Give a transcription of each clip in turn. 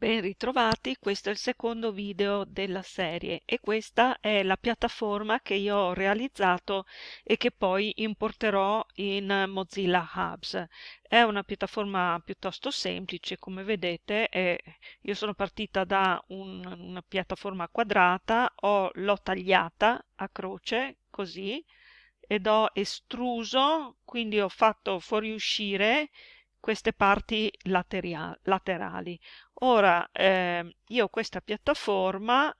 Ben ritrovati, questo è il secondo video della serie e questa è la piattaforma che io ho realizzato e che poi importerò in Mozilla Hubs. È una piattaforma piuttosto semplice, come vedete, io sono partita da un, una piattaforma quadrata, l'ho tagliata a croce, così, ed ho estruso, quindi ho fatto fuoriuscire queste parti laterali. Ora eh, io questa piattaforma,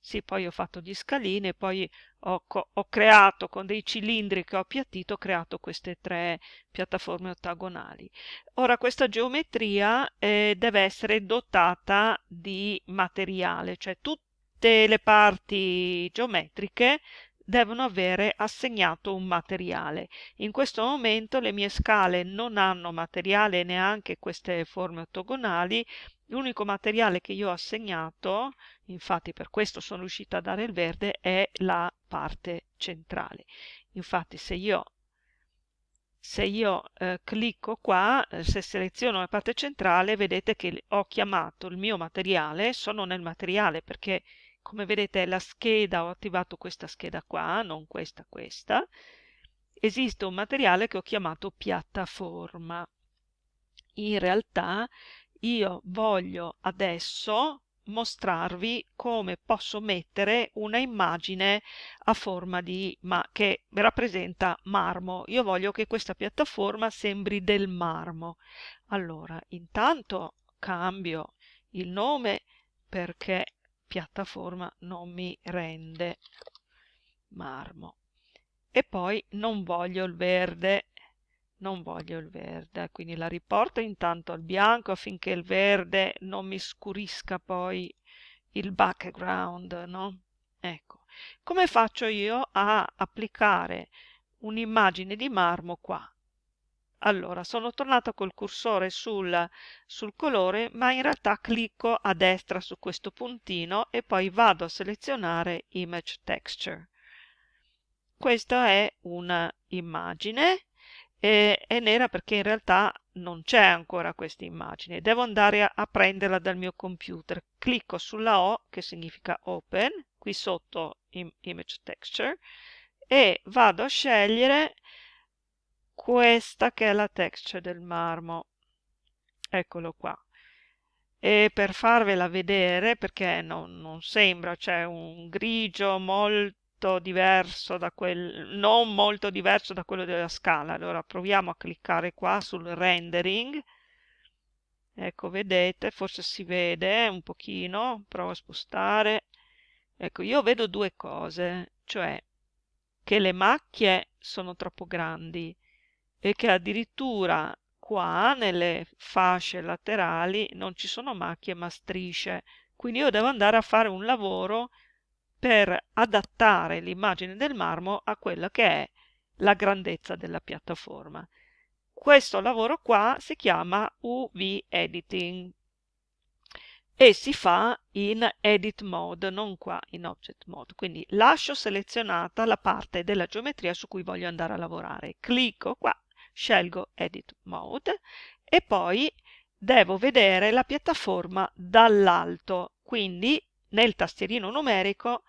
sì, poi ho fatto gli scalini poi ho, ho, creato con dei cilindri che ho appiattito, ho creato queste tre piattaforme ottagonali. Ora questa geometria eh, deve essere dotata di materiale, cioè tutte le parti geometriche devono avere assegnato un materiale. In questo momento le mie scale non hanno materiale neanche queste forme ottagonali, l'unico materiale che io ho assegnato, infatti per questo sono riuscita a dare il verde, è la parte centrale. Infatti se io se io eh, clicco qua, eh, se seleziono la parte centrale, vedete che ho chiamato il mio materiale, sono nel materiale perché come vedete la scheda, ho attivato questa scheda qua, non questa, questa, esiste un materiale che ho chiamato piattaforma. In realtà io voglio adesso mostrarvi come posso mettere una immagine a forma di ma che rappresenta marmo. Io voglio che questa piattaforma sembri del marmo. Allora intanto cambio il nome perché piattaforma non mi rende marmo. E poi non voglio il verde non voglio il verde quindi la riporto intanto al bianco affinché il verde non mi scurisca poi il background no? Ecco. Come faccio io a applicare un'immagine di marmo qua allora, sono tornata col cursore sul, sul colore, ma in realtà clicco a destra su questo puntino e poi vado a selezionare Image Texture. Questa è un'immagine e è nera perché in realtà non c'è ancora questa immagine. Devo andare a, a prenderla dal mio computer. Clicco sulla O, che significa Open, qui sotto Image Texture, e vado a scegliere questa che è la texture del marmo. Eccolo qua. E per farvela vedere perché non, non sembra c'è un grigio molto diverso da quel non molto diverso da quello della scala. Allora proviamo a cliccare qua sul rendering. Ecco vedete forse si vede un pochino provo a spostare. Ecco io vedo due cose cioè che le macchie sono troppo grandi e che addirittura qua nelle fasce laterali non ci sono macchie ma strisce quindi io devo andare a fare un lavoro per adattare l'immagine del marmo a quella che è la grandezza della piattaforma questo lavoro qua si chiama UV editing e si fa in edit mode, non qua in object mode. Quindi lascio selezionata la parte della geometria su cui voglio andare a lavorare. Clicco qua scelgo Edit Mode e poi devo vedere la piattaforma dall'alto, quindi nel tastierino numerico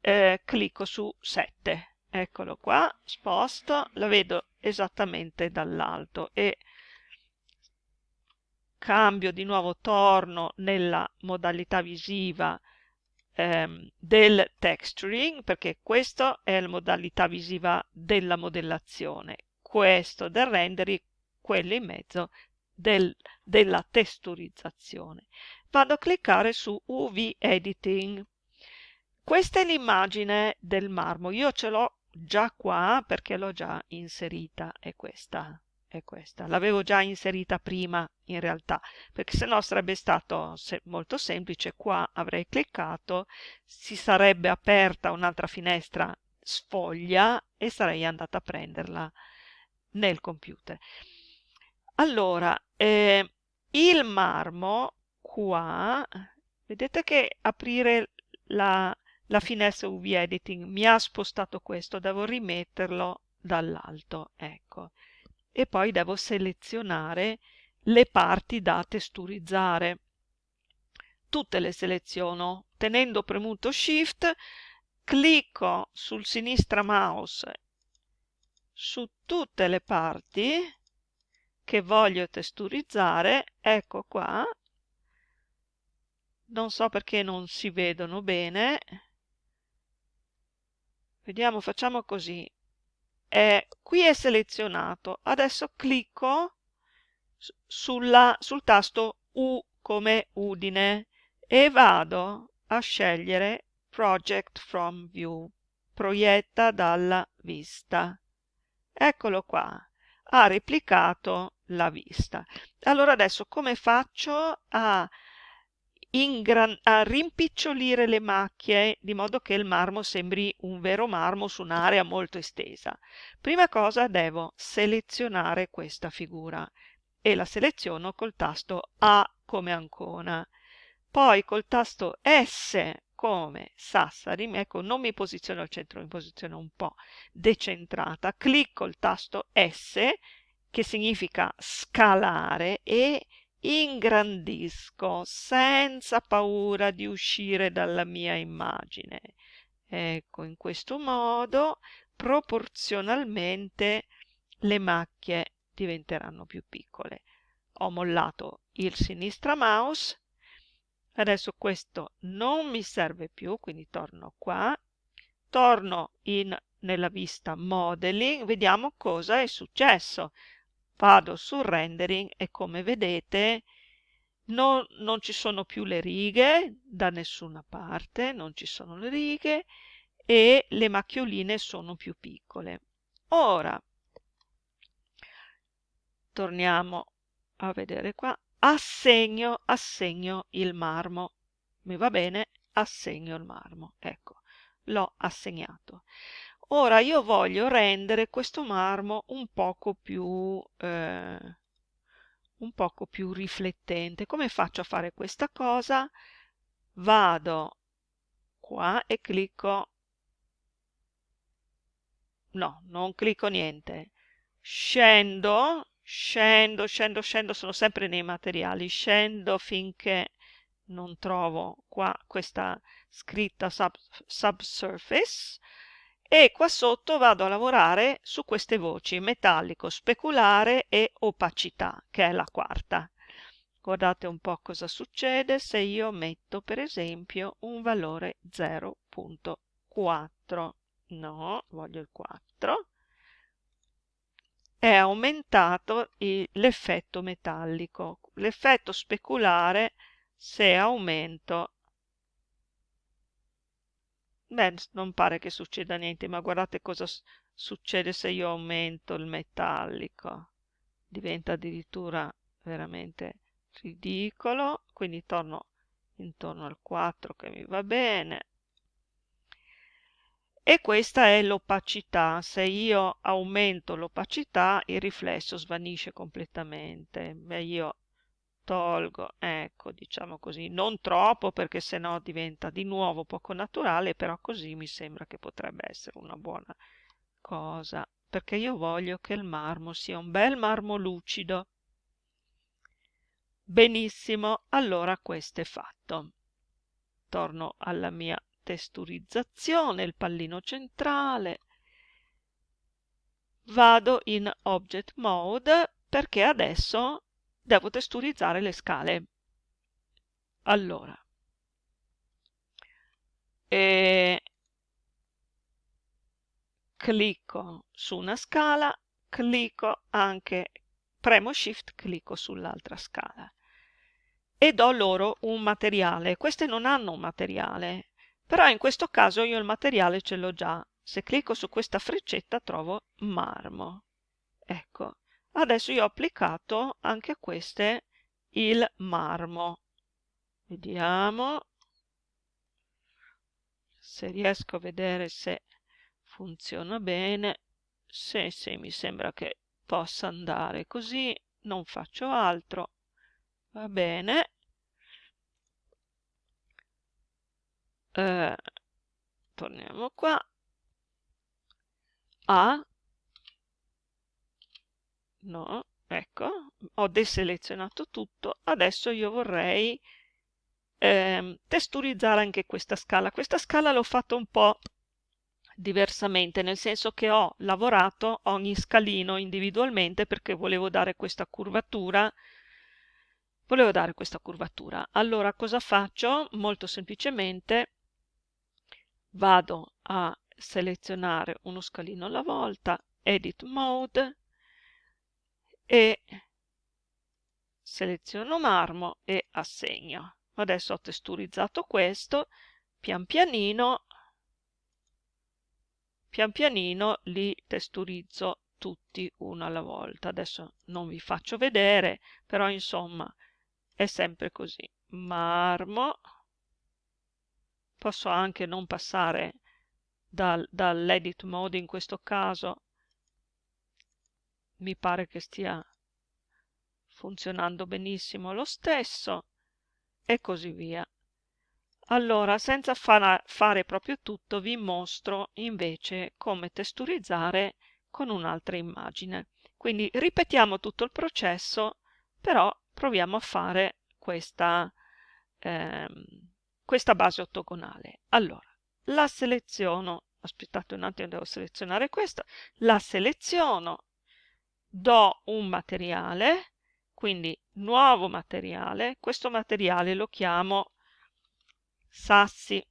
eh, clicco su 7. Eccolo qua, sposto, la vedo esattamente dall'alto e cambio di nuovo, torno nella modalità visiva ehm, del texturing perché questa è la modalità visiva della modellazione questo del rendering, quello in mezzo del, della testurizzazione. Vado a cliccare su UV Editing. Questa è l'immagine del marmo, io ce l'ho già qua perché l'ho già inserita, è questa, è questa. L'avevo già inserita prima in realtà, perché se no sarebbe stato se molto semplice, qua avrei cliccato, si sarebbe aperta un'altra finestra sfoglia e sarei andata a prenderla nel computer. Allora, eh, il marmo qua, vedete che aprire la, la finestra UV Editing mi ha spostato questo, devo rimetterlo dall'alto, ecco. E poi devo selezionare le parti da testurizzare. tutte le seleziono tenendo premuto shift clicco sul sinistra mouse su tutte le parti che voglio testurizzare ecco qua. Non so perché non si vedono bene. Vediamo facciamo così. Eh, qui è selezionato. Adesso clicco sulla, sul tasto U come Udine e vado a scegliere Project from View, proietta dalla vista. Eccolo qua, ha replicato la vista. Allora adesso come faccio a, a rimpicciolire le macchie di modo che il marmo sembri un vero marmo su un'area molto estesa? Prima cosa devo selezionare questa figura e la seleziono col tasto A come Ancona. Poi col tasto S come Sassari, ecco non mi posiziono al centro, mi posiziono un po' decentrata, clicco il tasto S che significa scalare e ingrandisco senza paura di uscire dalla mia immagine. Ecco, in questo modo proporzionalmente le macchie diventeranno più piccole. Ho mollato il sinistra mouse, adesso questo non mi serve più, quindi torno qua, torno in, nella vista modeling, vediamo cosa è successo. Vado sul rendering e come vedete non, non ci sono più le righe da nessuna parte, non ci sono le righe e le macchioline sono più piccole. Ora, torniamo a vedere qua, assegno, assegno il marmo. Mi va bene, assegno il marmo. Ecco, l'ho assegnato. Ora io voglio rendere questo marmo un poco più, eh, un poco più riflettente. Come faccio a fare questa cosa? Vado qua e clicco no, non clicco niente. Scendo scendo, scendo, scendo, sono sempre nei materiali, scendo finché non trovo qua questa scritta sub, subsurface e qua sotto vado a lavorare su queste voci, metallico, speculare e opacità, che è la quarta. Guardate un po' cosa succede se io metto per esempio un valore 0.4. No, voglio il 4 è aumentato l'effetto metallico. L'effetto speculare, se aumento, beh, non pare che succeda niente, ma guardate cosa succede se io aumento il metallico. Diventa addirittura veramente ridicolo, quindi torno intorno al 4 che mi va bene e questa è l'opacità. Se io aumento l'opacità il riflesso svanisce completamente. Beh, io tolgo, ecco, diciamo così, non troppo perché sennò diventa di nuovo poco naturale, però così mi sembra che potrebbe essere una buona cosa, perché io voglio che il marmo sia un bel marmo lucido. Benissimo, allora questo è fatto. Torno alla mia testurizzazione, il pallino centrale. Vado in Object Mode perché adesso devo testurizzare le scale. Allora, e clicco su una scala, clicco anche, premo Shift, clicco sull'altra scala e do loro un materiale. Queste non hanno un materiale, però in questo caso io il materiale ce l'ho già. Se clicco su questa freccetta trovo marmo. Ecco, adesso io ho applicato anche a queste il marmo. Vediamo se riesco a vedere se funziona bene. Se, se mi sembra che possa andare così, non faccio altro. Va bene. Eh, torniamo qua A no, ecco, ho deselezionato tutto adesso io vorrei eh, testurizzare anche questa scala. Questa scala l'ho fatta un po' diversamente, nel senso che ho lavorato ogni scalino individualmente perché volevo dare questa curvatura volevo dare questa curvatura. Allora cosa faccio? Molto semplicemente vado a selezionare uno scalino alla volta, Edit Mode e seleziono marmo e assegno. Adesso ho testurizzato questo, pian pianino, pian pianino li testurizzo tutti uno alla volta. Adesso non vi faccio vedere, però insomma è sempre così. Marmo, posso anche non passare dal, dall'edit mode in questo caso, mi pare che stia funzionando benissimo lo stesso e così via. Allora, senza far, fare proprio tutto, vi mostro invece come testurizzare con un'altra immagine. Quindi ripetiamo tutto il processo, però proviamo a fare questa, ehm, questa base ottagonale. Allora, la seleziono, aspettate un attimo, devo selezionare questa, la seleziono, do un materiale, quindi nuovo materiale, questo materiale lo chiamo sassi.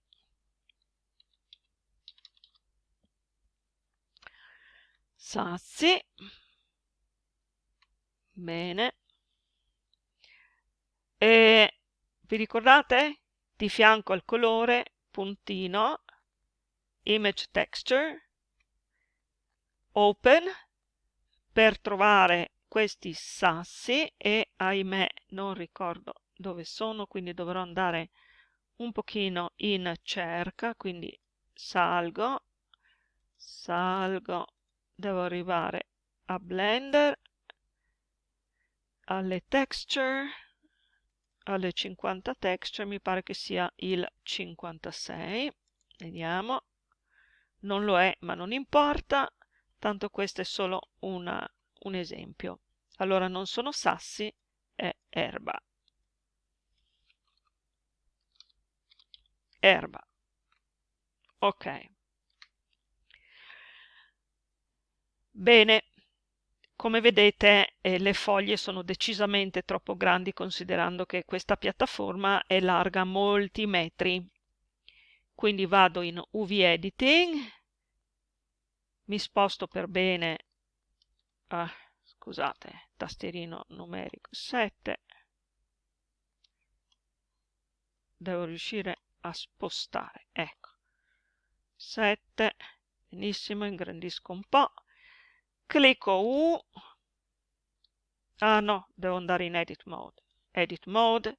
Sassi. Bene. E vi ricordate? Di fianco al colore, puntino, image texture, open, per trovare questi sassi e ahimè non ricordo dove sono, quindi dovrò andare un pochino in cerca, quindi salgo, salgo, devo arrivare a Blender, alle texture, alle 50 texture, mi pare che sia il 56, vediamo, non lo è ma non importa, tanto questo è solo una, un esempio. Allora non sono sassi, è erba. Erba. Ok. Bene, come vedete eh, le foglie sono decisamente troppo grandi considerando che questa piattaforma è larga molti metri. Quindi vado in UV Editing, mi sposto per bene, ah, scusate, tastierino numerico 7, devo riuscire a spostare, ecco, 7, benissimo, ingrandisco un po', clicco U, ah no, devo andare in Edit Mode, Edit Mode,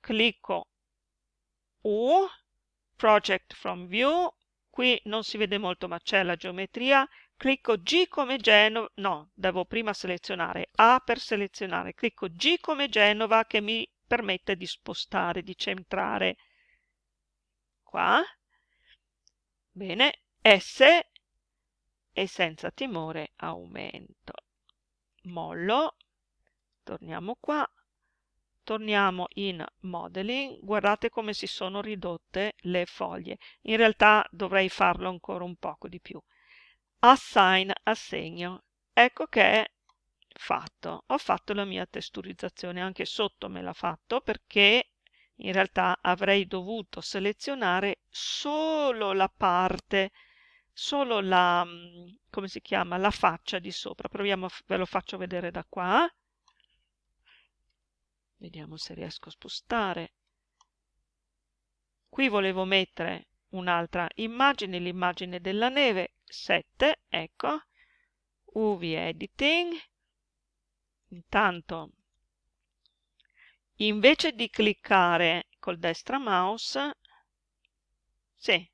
clicco U, Project from View, qui non si vede molto ma c'è la geometria, clicco G come Genova, no, devo prima selezionare A per selezionare, clicco G come Genova che mi permette di spostare, di centrare. Qua, bene, S e senza timore aumento. Mollo, torniamo qua, torniamo in modeling, guardate come si sono ridotte le foglie. In realtà dovrei farlo ancora un poco di più. Assign, assegno. Ecco che è fatto. Ho fatto la mia testurizzazione, anche sotto me l'ha fatto perché in realtà avrei dovuto selezionare solo la parte solo la, mm, come si chiama, la faccia di sopra. Proviamo, ve lo faccio vedere da qua. Vediamo se riesco a spostare. Qui volevo mettere un'altra immagine, l'immagine della neve, 7, ecco, UV Editing. Intanto, invece di cliccare col destra mouse, sì,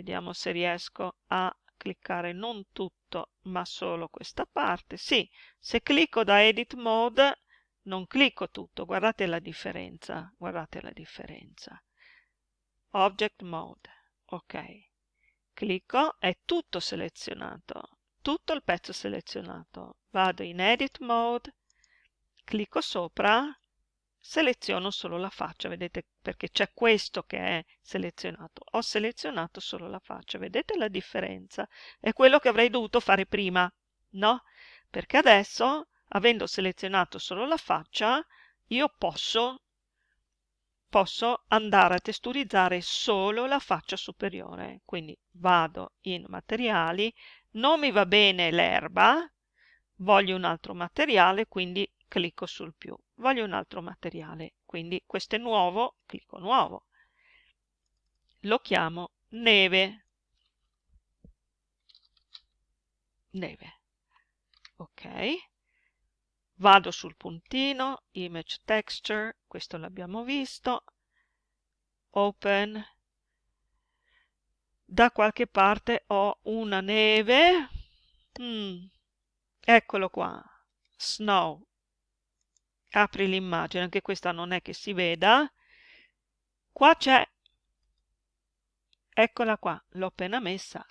vediamo se riesco a cliccare non tutto ma solo questa parte. Sì, se clicco da edit mode non clicco tutto. Guardate la differenza guardate la differenza. Object mode ok. Clicco è tutto selezionato tutto il pezzo selezionato. Vado in edit mode clicco sopra seleziono solo la faccia, vedete perché c'è questo che è selezionato, ho selezionato solo la faccia, vedete la differenza? È quello che avrei dovuto fare prima, no? Perché adesso, avendo selezionato solo la faccia, io posso, posso andare a testurizzare solo la faccia superiore, quindi vado in materiali, non mi va bene l'erba, voglio un altro materiale, quindi clicco sul più. Voglio un altro materiale, quindi questo è nuovo, clicco nuovo. Lo chiamo neve. Neve. Ok. Vado sul puntino, image texture, questo l'abbiamo visto. Open. Da qualche parte ho una neve. Mm. Eccolo qua. Snow apri l'immagine, anche questa non è che si veda, qua c'è, eccola qua, l'ho appena messa,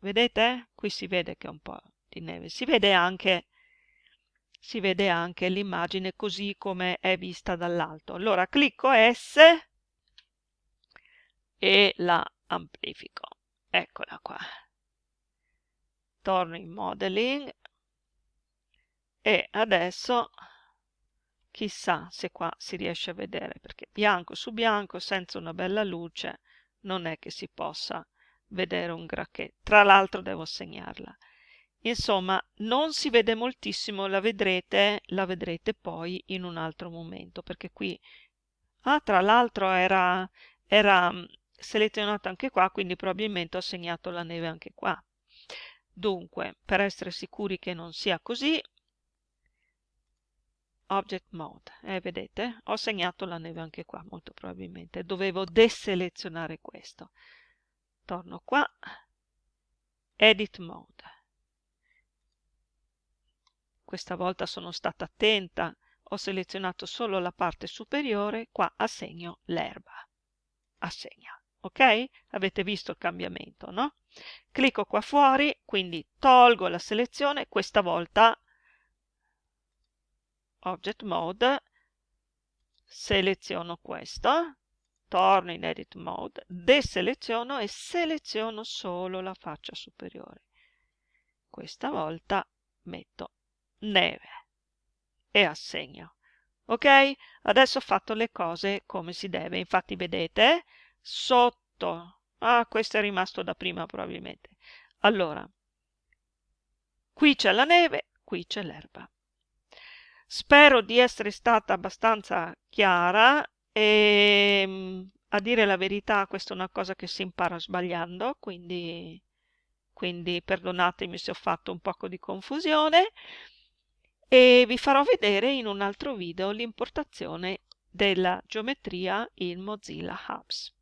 vedete? Qui si vede che è un po' di neve, si vede anche, si vede anche l'immagine così come è vista dall'alto. Allora clicco S e la amplifico, eccola qua. Torno in modeling e adesso Chissà se qua si riesce a vedere, perché bianco su bianco, senza una bella luce, non è che si possa vedere un granché. Tra l'altro devo segnarla. Insomma, non si vede moltissimo, la vedrete, la vedrete poi in un altro momento, perché qui, ah, tra l'altro era, era mm, selezionato anche qua, quindi probabilmente ho segnato la neve anche qua. Dunque, per essere sicuri che non sia così, Object Mode. Eh, vedete? Ho segnato la neve anche qua, molto probabilmente. Dovevo deselezionare questo. Torno qua. Edit Mode. Questa volta sono stata attenta. Ho selezionato solo la parte superiore. Qua assegno l'erba. Assegna. Ok? Avete visto il cambiamento, no? Clicco qua fuori, quindi tolgo la selezione. Questa volta Object Mode, seleziono questo, torno in Edit Mode, deseleziono e seleziono solo la faccia superiore. Questa volta metto neve e assegno. Ok? Adesso ho fatto le cose come si deve. Infatti vedete, sotto... Ah, questo è rimasto da prima probabilmente. Allora, qui c'è la neve, qui c'è l'erba. Spero di essere stata abbastanza chiara e mm, a dire la verità questa è una cosa che si impara sbagliando, quindi, quindi perdonatemi se ho fatto un poco di confusione e vi farò vedere in un altro video l'importazione della geometria in Mozilla Hubs.